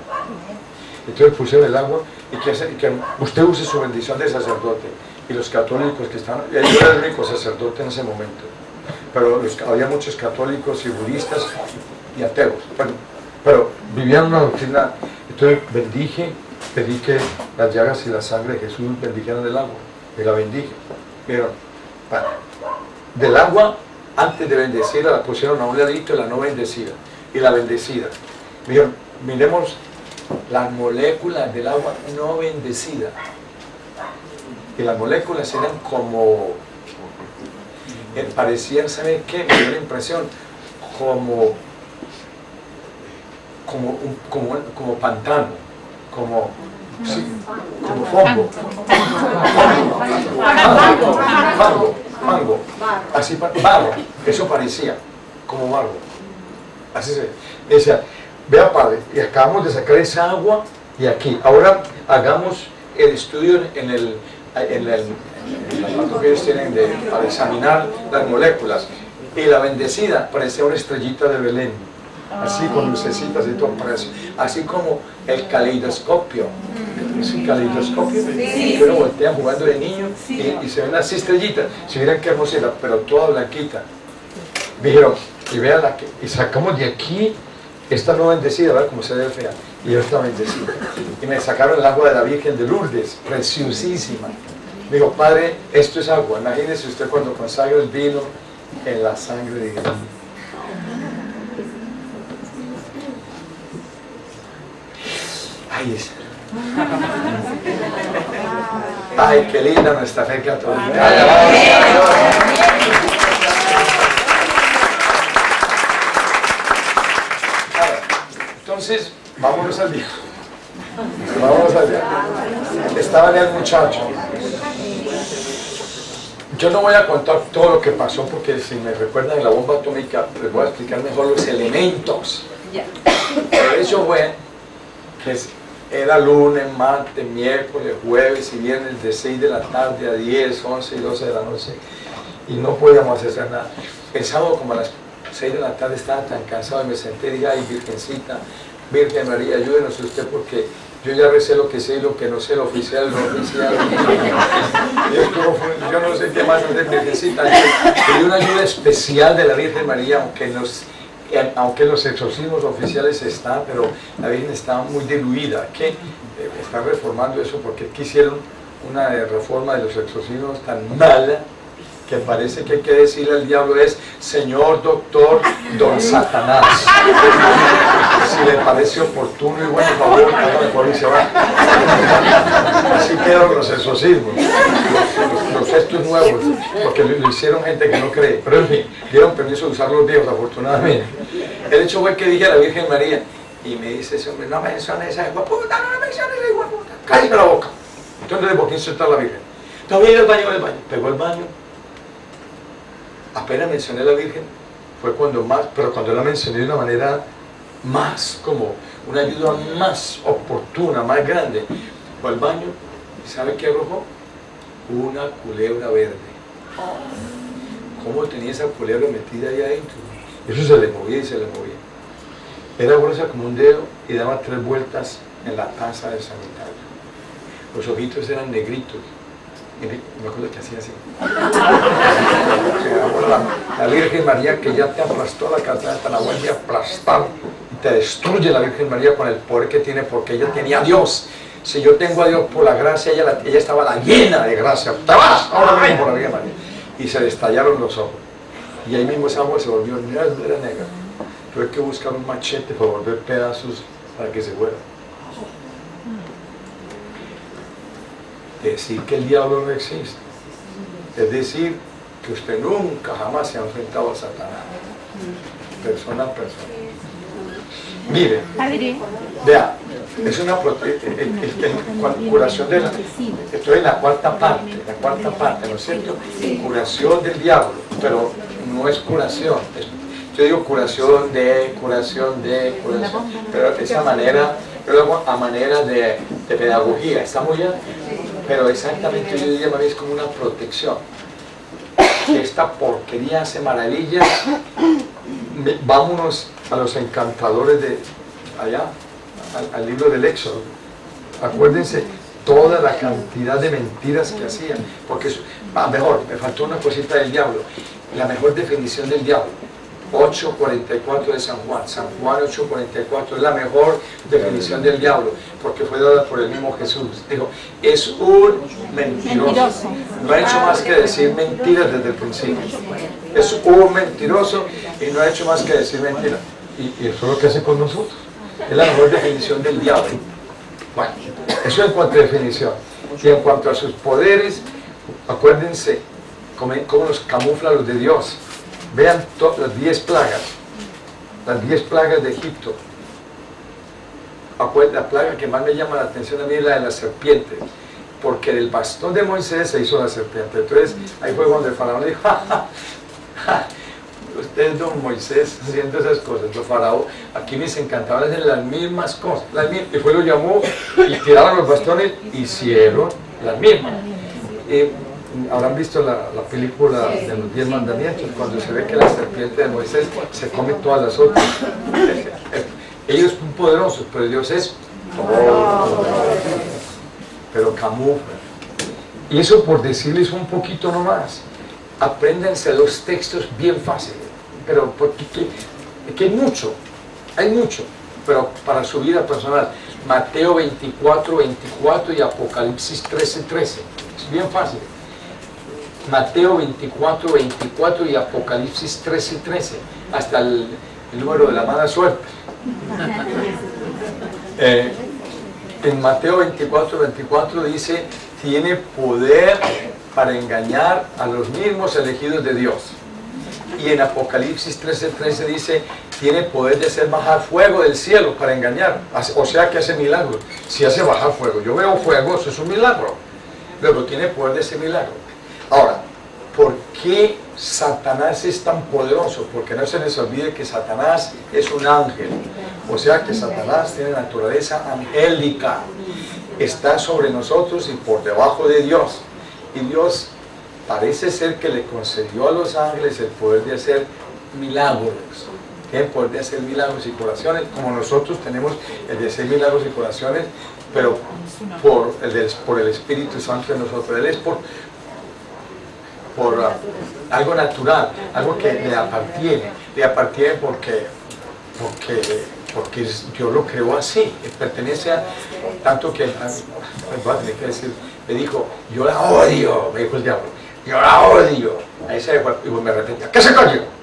Entonces pusieron el agua y que, que usted use su bendición de sacerdote y los católicos que están, yo era el único sacerdote en ese momento. Pero había muchos católicos y budistas y ateos, pero vivían una doctrina, entonces bendije, pedí que las llagas y la sangre de Jesús bendijeran del agua, y la bendije, pero del agua, antes de bendecirla, la pusieron a un ladito la no bendecida, y la bendecida. Dijeron, miremos las moléculas del agua no bendecida, y las moléculas eran como parecían, ¿sabe qué? Me dio la impresión como, como, como, como pantano, como, sí, como fongo. Fango, fango, así, barro, eso parecía, como barro. Así se decía, vea padre, y acabamos de sacar esa agua y aquí, ahora hagamos el estudio en el, en el, la que ellos tienen de, para examinar las moléculas. Y la bendecida parecía una estrellita de Belén, así con lucecitas y todo, así como el caleidoscopio. Es un caleidoscopio que uno voltea jugando de niño y, se ven así estrellitas. Si miran qué hermosura, pero toda blanquita. Dijeron, y vean la que, y sacamos de aquí esta no bendecida, ¿verdad? Como se ve fea. Y yo estaba bendecido. Y me sacaron el agua de la Virgen de Lourdes, preciosísima. Me dijo, padre, esto es agua. Imagínese usted cuando consagra el vino en la sangre de Jesús. Ay, es- Ay, qué linda nuestra fe católica. Alabado sea Dios. Ahora, Entonces, vámonos al día. Vámonos al día. Estaba el muchacho. Yo no voy a contar todo lo que pasó porque si me recuerdan en la bomba atómica, les voy a explicar mejor los elementos. Pero eso fue que era lunes, martes, miércoles, jueves y viernes de 6 de la tarde a 10, 11 y 12 de la noche y no podíamos hacer nada. El sábado como a las 6 de la tarde estaba tan cansado y me senté y dije, ay Virgencita, Virgen María, ayúdenos usted porque yo ya recé lo que sé y lo que no sé, lo oficial, lo oficial. *laughs* Yo no sé qué más hacer, Virgencita. Pedí una ayuda especial de la Virgen María, aunque nos aunque los exorcismos oficiales están, pero la Virgen está muy diluida, que eh, están reformando eso porque quisieron una reforma de los exorcismos tan mala que parece que hay que decirle al diablo es Señor Doctor Don Satanás. *laughs* Si le parece oportuno y bueno, favor, hágame por y se va. Así quedaron los exorcismos, los, los estos nuevos, porque lo, hicieron gente que no cree. Pero en fin, dieron permiso de usar los viejos, afortunadamente. El hecho fue que dije a la Virgen María, y me dice ese hombre, no menciones esa puta, no me menciones esa puta, cállate la boca. Entonces, ¿por qué insultar a la Virgen? Todavía el baño, el baño. Pegó el baño. Apenas mencioné a la Virgen, fue cuando más, pero cuando la mencioné de una manera más, como una ayuda más oportuna, más grande, fue al baño, ¿y sabe qué arrojó? Una culebra verde. ¿Cómo tenía esa culebra metida ahí adentro? Eso se le movía y se le movía. Era gruesa como un dedo y daba tres vueltas en la taza del sanitario. Los ojitos eran negritos. Y me acuerdo que hacía así. *laughs* La, la Virgen María que ya te aplastó la cartera, te la vuelve a aplastar y te destruye la Virgen María con el poder que tiene porque ella tenía a Dios. Si yo tengo a Dios por la gracia, ella, la- ella estaba la llena de gracia. Te ahora mismo por la Virgen María. Y se le estallaron los ojos. Y ahí mismo esa agua se volvió negra, negra. Tuve que buscar un machete para volver pedazos para que se fuera. Decir que el diablo no existe. Es decir, que usted nunca jamás se ha enfrentado a Satanás. Persona a persona. Mire, vea, es una curación de la... Estoy en la cuarta parte, la cuarta parte, ¿no es cierto? Curación del diablo, pero no es curación. yo digo curación de, curación de, curación, pero de esa manera, yo lo hago a manera de, de pedagogía, ¿está muy bien? Pero exactamente yo diría es como una protección. Esta porquería hace maravillas, vámonos a los encantadores de allá, al, libro del Éxodo. Acuérdense toda la cantidad de mentiras que hacían, porque ah, mejor, me faltó una cosita del diablo, la mejor definición del diablo. 8.44 de San Juan, San Juan 8.44 es la mejor definición del diablo, porque fue dada por el mismo Jesús. Dijo, es un mentiroso. No ha hecho más que decir mentiras desde el principio. Es un mentiroso y no ha hecho más que decir mentiras. Y, y eso es lo que hace con nosotros. Es la mejor definición del diablo. Bueno, eso en cuanto a definición. Y en cuanto a sus poderes, acuérdense cómo, cómo nos camufla los de Dios. Vean las 10 plagas, las 10 plagas de Egipto. La plaga que más me llama la atención a mí es la de la serpiente, porque del bastón de Moisés se hizo la serpiente. Entonces ahí fue cuando el faraón dijo, "Ja, ja, ja, usted es don Moisés haciendo esas cosas. Los faraón, aquí mis encantadores hacen las mismas cosas. Las mismas. Y fue lo llamó y tiraron los bastones, hicieron las mismas. Eh, Habrán visto la, la película de los diez mandamientos, cuando se ve que la serpiente de Moisés se come todas las otras. Ellos son poderosos, pero Dios es todo. Pero camufla. Y eso por decirles un poquito nomás. Apréndanse los textos bien fáciles. Pero porque que, que hay mucho, hay mucho. pero para su vida personal. Mateo 24, 24 y Apocalipsis 13, 13. Es bien fácil. Mateo 24, 24 y Apocalipsis 13, 13. Hasta el, el número de la mala suerte. *laughs* Eh, en Mateo 24, 24 dice, tiene poder para engañar a los mismos elegidos de Dios. Y en Apocalipsis 13, 13 dice, tiene poder de hacer bajar fuego del cielo para engañar. O sea que hace milagros. Si hace bajar fuego, yo veo fuego, eso es un milagro. Luego tiene poder de ese milagro. Ahora, ¿por qué Satanás es tan poderoso? Porque no se les olvide que Satanás es un ángel. O sea que Satanás tiene naturaleza angélica. Está sobre nosotros y por debajo de Dios. Y Dios parece ser que le concedió a los ángeles el poder de hacer milagros. El poder de hacer milagros y curaciones, como nosotros tenemos el de hacer milagros y curaciones, pero por el, por el Espíritu Santo de nosotros. Él es por, por algo natural, algo que le apartiene. Le apartiene porque, porque, porque Dios lo creó así, pertenece a tanto que, voy a tener que decir, me dijo, yo la odio, me dijo el diablo, yo la odio. Ahí se y me repetía, ¿qué se coño?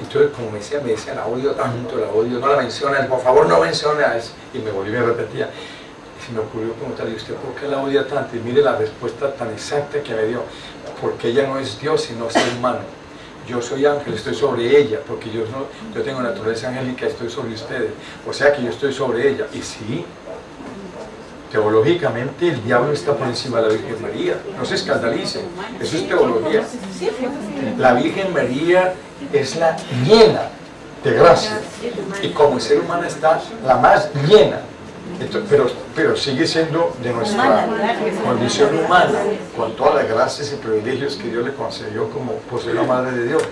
Entonces, como me decía, me decía, la odio tanto, la odio, no la menciones, por favor no menciones. Y me volví y me repetía. Y se me ocurrió preguntarle, ¿usted por qué la odia tanto? Y mire la respuesta tan exacta que me dio. Porque ella no es Dios, sino ser humano. Yo soy ángel, estoy sobre ella, porque yo, no, yo tengo naturaleza angélica, estoy sobre ustedes. O sea que yo estoy sobre ella. Y sí, Teológicamente el diablo está por encima de la Virgen María. No se escandalicen. Eso es teología. La Virgen María es la llena de gracia. Y como ser humano está la más llena. Pero, pero sigue siendo de nuestra condición humana, con todas las gracias y privilegios que Dios le concedió como posee la Madre de Dios.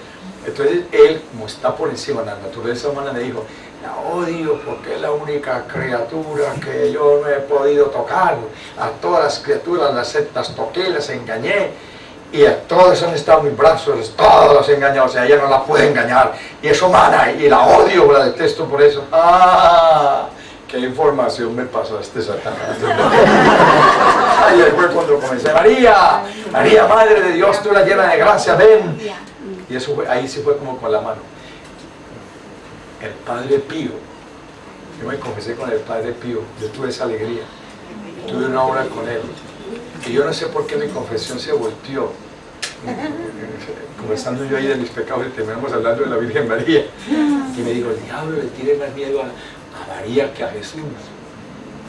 Entonces él, como está por encima de la naturaleza humana, le dijo, la odio porque es la única criatura que yo no he podido tocar. A todas las criaturas las, las toqué, las engañé. Y a todas han estado mis brazos, todas las he engañado, o sea, ella no la puede engañar. Y es humana, y la odio, la detesto por eso. ¡Ah! ¿Qué información me pasó este Satanás? Ayer fue cuando comencé, María, María, Madre de Dios, tú la llena de gracia, ven. Y eso ahí se fue como con la mano el Padre Pío. Yo me confesé con el Padre Pío, yo tuve esa alegría, tuve una hora con él. Y yo no sé por qué mi confesión se volteó. Conversando yo ahí de mis pecados y terminamos hablando de la Virgen María. Y me dijo, el diablo le tiene más miedo a, a María que a Jesús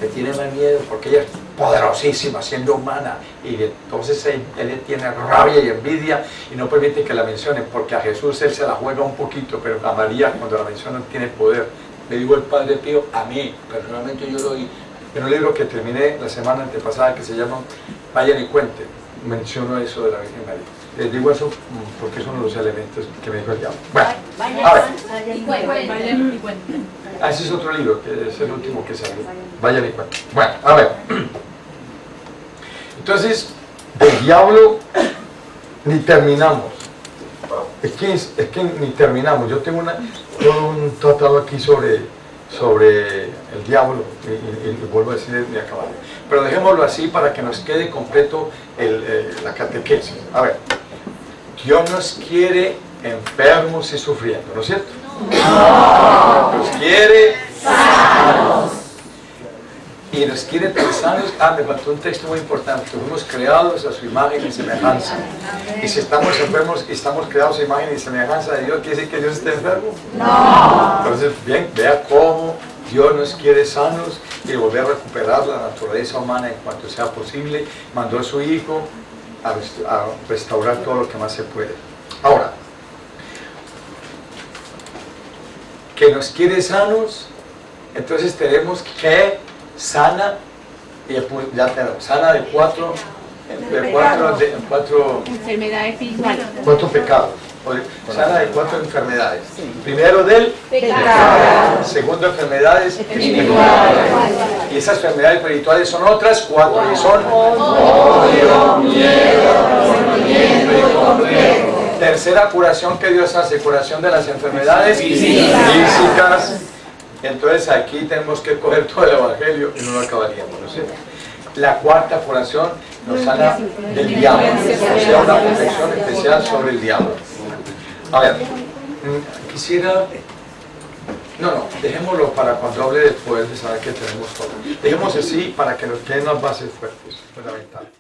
le tiene más miedo porque ella es poderosísima, siendo humana, y entonces él, tiene rabia y envidia y no permite que la mencionen, porque a Jesús él se la juega un poquito, pero a María cuando la mencionan tiene poder. Le digo el Padre Pío, a mí, personalmente yo lo oí, en un libro que terminé la semana antepasada que se llama Vayan y cuente, menciono eso de la Virgen María. Les digo eso mm, porque de los elementos que me dijo el diablo. Bueno, a ver. Y. Ah, ese es otro libro, que es el último que salió. Vayan y cuenten. Bueno, a ver. *clears throat* Entonces, del diablo ni terminamos. Es que, es, que ni terminamos. Yo tengo una, todo un tratado aquí sobre, sobre el diablo, y, vuelvo a decir de acabar. Pero dejémoslo así para que nos quede completo el, eh, la catequesis. A ver, Dios nos quiere enfermos y sufriendo, ¿no es cierto? Nos quiere sanos. Y nos quiere sanos. Ah, me faltó un texto muy importante. Fuimos creados a su imagen y semejanza. Y si estamos enfermos y estamos creados a imagen y semejanza de Dios, ¿quiere decir que Dios esté enfermo? No. Entonces, bien, vea cómo Dios nos quiere sanos y volver a recuperar la naturaleza humana en cuanto sea posible. Mandó a su Hijo a restaurar todo lo que más se puede. Ahora, que nos quiere sanos, entonces tenemos que sana, y ya tenemos, sana de cuatro, de cuatro, de cuatro enfermedades. Cuatro pecados. Sana de cuatro enfermedades. Primero del pecado. Segundo, enfermedades espirituales. Y esas enfermedades espirituales son otras cuatro y son odio, miedo, y complejo. Tercera curación que Dios hace, curación de las enfermedades físicas. Entonces aquí tenemos que coger todo el Evangelio y no lo acabaríamos, ¿no es cierto? La cuarta curación nos habla del diablo, o sea, una protección especial sobre el diablo. A ver, mm, quisiera... No, no, dejémoslo para cuando hable poder de saber que tenemos todo. Dejemos así para que nos queden las bases fuertes, fundamentales.